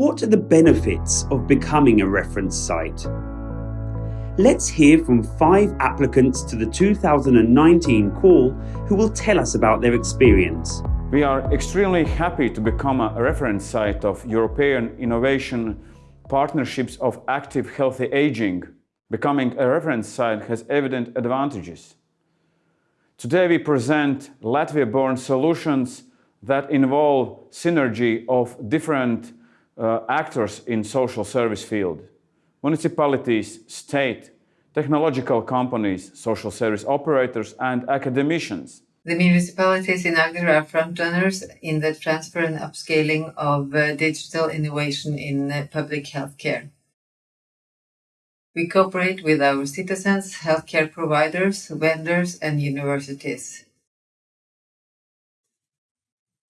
what are the benefits of becoming a reference site? Let's hear from five applicants to the 2019 call who will tell us about their experience. We are extremely happy to become a reference site of European innovation partnerships of active healthy aging. Becoming a reference site has evident advantages. Today we present Latvia-born solutions that involve synergy of different uh, actors in social service field. Municipalities, state, technological companies, social service operators and academicians. The municipalities in Agder are frontrunners in the transfer and upscaling of uh, digital innovation in uh, public healthcare. We cooperate with our citizens, healthcare providers, vendors, and universities.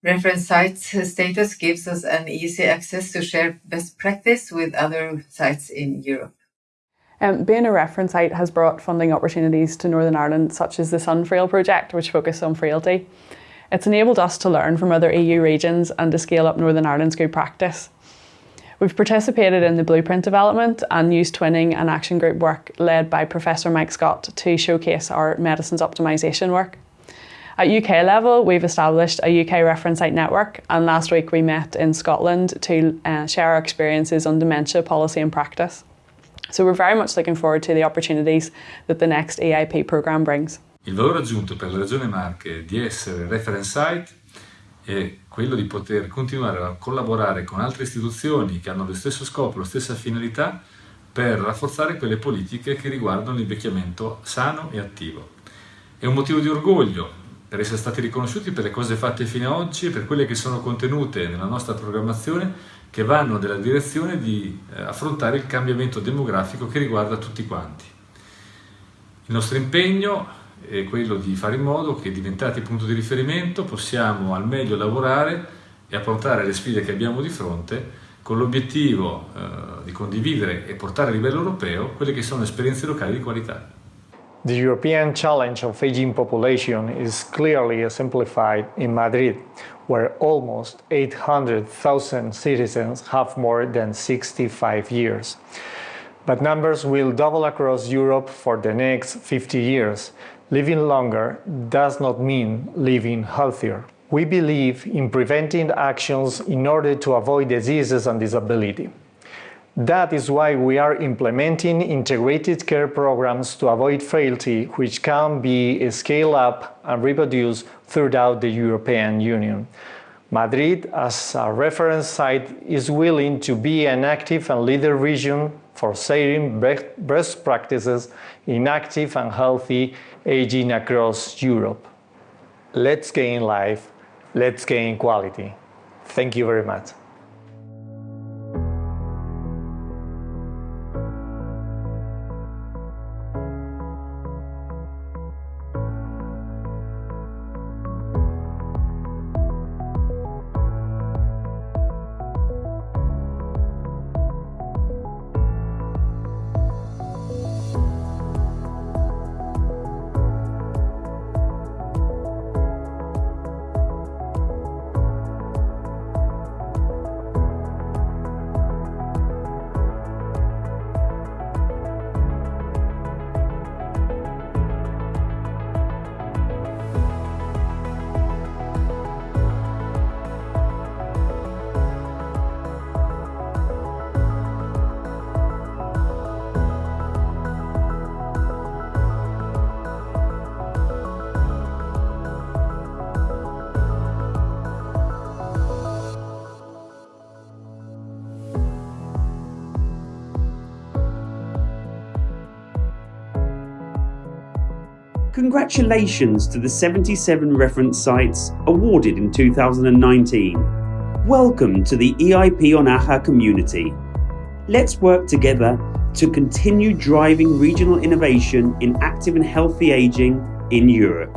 Reference sites status gives us an easy access to share best practice with other sites in Europe. Um, being a reference site has brought funding opportunities to Northern Ireland, such as the Sunfrail project, which focuses on frailty. It's enabled us to learn from other EU regions and to scale up Northern Ireland's good practice. We've participated in the blueprint development and used twinning and action group work led by Professor Mike Scott to showcase our medicines optimisation work. At UK level, we've established a UK reference site network and last week we met in Scotland to uh, share our experiences on dementia policy and practice. So we're very much looking forward to the opportunities that the next EIP programme brings. Il valore aggiunto per la Regione Marche di essere reference site è quello di poter continuare a collaborare con altre istituzioni che hanno lo stesso scopo, la stessa finalità per rafforzare quelle politiche che riguardano l'invecchiamento sano e attivo. È un motivo di orgoglio per essere stati riconosciuti per le cose fatte fino ad oggi e per quelle che sono contenute nella nostra programmazione che vanno nella direzione di eh, affrontare il cambiamento demografico che riguarda tutti quanti. Il nostro impegno è quello di fare in modo che diventati punto di riferimento possiamo al meglio lavorare e affrontare le sfide che abbiamo di fronte con l'obiettivo eh, di condividere e portare a livello europeo quelle che sono esperienze locali di qualità. The European challenge of aging population is clearly exemplified in Madrid, where almost 800,000 citizens have more than 65 years. But numbers will double across Europe for the next 50 years. Living longer does not mean living healthier. We believe in preventing actions in order to avoid diseases and disability. That is why we are implementing integrated care programs to avoid frailty, which can be scaled up and reproduced throughout the European Union. Madrid, as a reference site, is willing to be an active and leader region for sharing best practices in active and healthy aging across Europe. Let's gain life, let's gain quality. Thank you very much. Congratulations to the 77 reference sites awarded in 2019. Welcome to the EIP on AHA community. Let's work together to continue driving regional innovation in active and healthy aging in Europe.